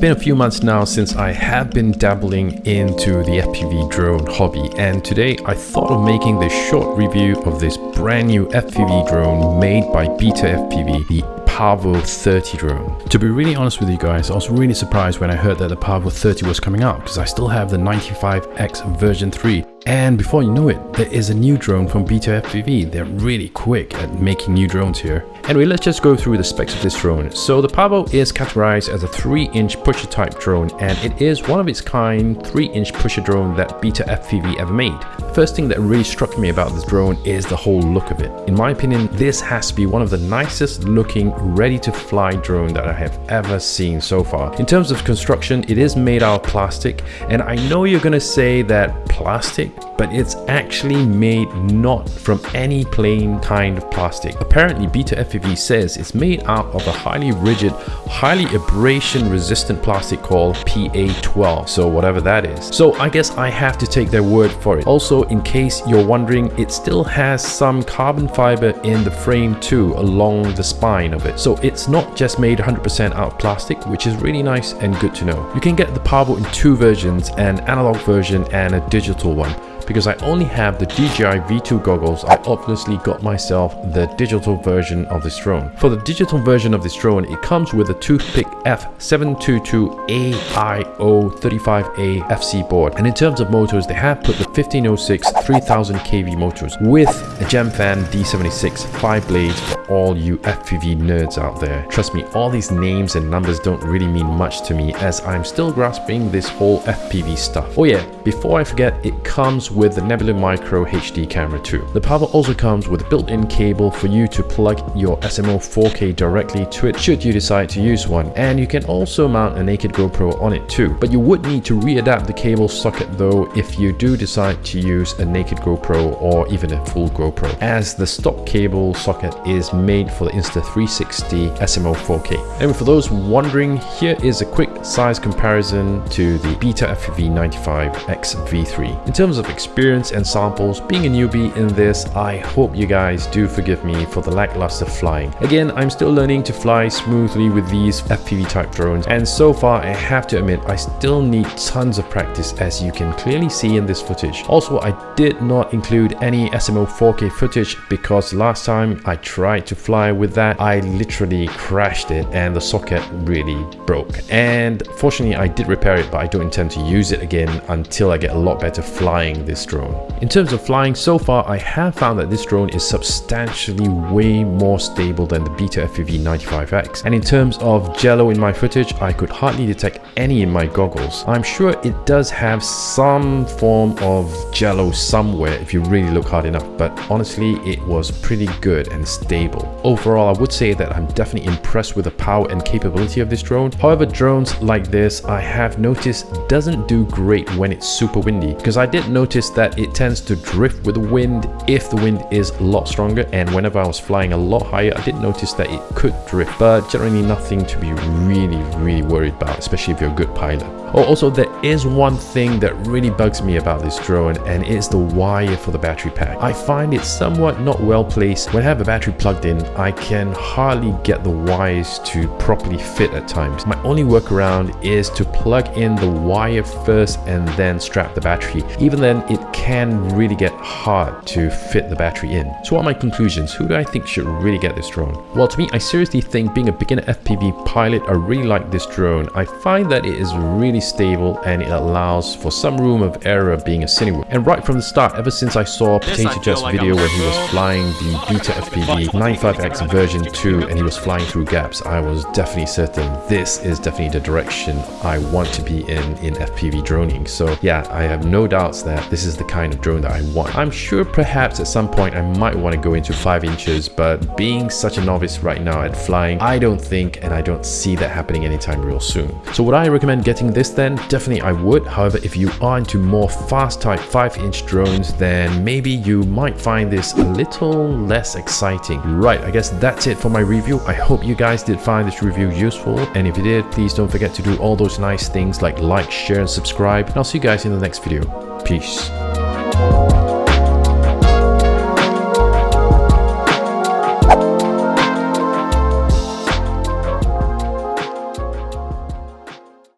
been a few months now since I have been dabbling into the FPV drone hobby and today I thought of making this short review of this brand new FPV drone made by Beta FPV, the Pavo 30 drone. To be really honest with you guys, I was really surprised when I heard that the Pavo 30 was coming out because I still have the 95X version 3 and before you know it, there is a new drone from Beta FPV. They're really quick at making new drones here. Anyway, let's just go through the specs of this drone. So the Pavo is categorized as a 3-inch pusher type drone and it is one of its kind 3-inch pusher drone that Beta FPV ever made. The first thing that really struck me about this drone is the whole look of it. In my opinion, this has to be one of the nicest looking ready to fly drone that I have ever seen so far. In terms of construction, it is made out of plastic and I know you're gonna say that plastic but it's actually made not from any plain kind of plastic. Apparently, Beta FPV says it's made out of a highly rigid, highly abrasion resistant plastic called PA12, so whatever that is. So I guess I have to take their word for it. Also, in case you're wondering, it still has some carbon fiber in the frame too, along the spine of it. So it's not just made 100% out of plastic, which is really nice and good to know. You can get the Pavo in two versions, an analog version and a digital one because I only have the DJI V2 goggles, I obviously got myself the digital version of this drone. For the digital version of this drone, it comes with a Toothpick F722AIO35A FC board. And in terms of motors, they have put the 1506 3000 kV motors with a Gemfan D76 5 blades for all you FPV nerds out there. Trust me, all these names and numbers don't really mean much to me as I'm still grasping this whole FPV stuff. Oh yeah, before I forget, it comes with with the Nebula Micro HD camera too. The Pavo also comes with a built-in cable for you to plug your SMO 4K directly to it should you decide to use one. And you can also mount a naked GoPro on it too. But you would need to readapt the cable socket though if you do decide to use a naked GoPro or even a full GoPro as the stock cable socket is made for the Insta360 SMO 4K. And for those wondering, here is a quick size comparison to the Beta FPV 95X V3. In terms of experience experience and samples. Being a newbie in this, I hope you guys do forgive me for the lackluster flying. Again, I'm still learning to fly smoothly with these FPV type drones and so far I have to admit I still need tons of practice as you can clearly see in this footage. Also, I did not include any SMO 4K footage because last time I tried to fly with that, I literally crashed it and the socket really broke. And fortunately I did repair it but I don't intend to use it again until I get a lot better flying this drone. In terms of flying, so far I have found that this drone is substantially way more stable than the Beta FPV 95X. And in terms of jello in my footage, I could hardly detect any in my goggles. I'm sure it does have some form of jello somewhere if you really look hard enough, but honestly it was pretty good and stable. Overall, I would say that I'm definitely impressed with the power and capability of this drone. However, drones like this I have noticed doesn't do great when it's super windy because I did notice noticed that it tends to drift with the wind if the wind is a lot stronger and whenever I was flying a lot higher I did notice that it could drift but generally nothing to be really really worried about especially if you're a good pilot. Oh, also, there is one thing that really bugs me about this drone and it's the wire for the battery pack. I find it somewhat not well placed. When I have a battery plugged in, I can hardly get the wires to properly fit at times. My only workaround is to plug in the wire first and then strap the battery. Even then, it can really get hard to fit the battery in. So what are my conclusions? Who do I think should really get this drone? Well, to me, I seriously think being a beginner FPV pilot, I really like this drone. I find that it is really stable and it allows for some room of error being a Cinewhoop. And right from the start, ever since I saw Potato Jet's like video where he was flying the Beta FPV 95X version 2 and he was flying through gaps, I was definitely certain this is definitely the direction I want to be in in FPV droning. So yeah, I have no doubts that this is the kind of drone that I want. I'm sure perhaps at some point I might want to go into 5 inches, but being such a novice right now at flying, I don't think and I don't see that happening anytime real soon. So would I recommend getting this then definitely I would. However, if you are into more fast type 5 inch drones, then maybe you might find this a little less exciting. Right, I guess that's it for my review. I hope you guys did find this review useful. And if you did, please don't forget to do all those nice things like like, share, and subscribe. And I'll see you guys in the next video. Peace.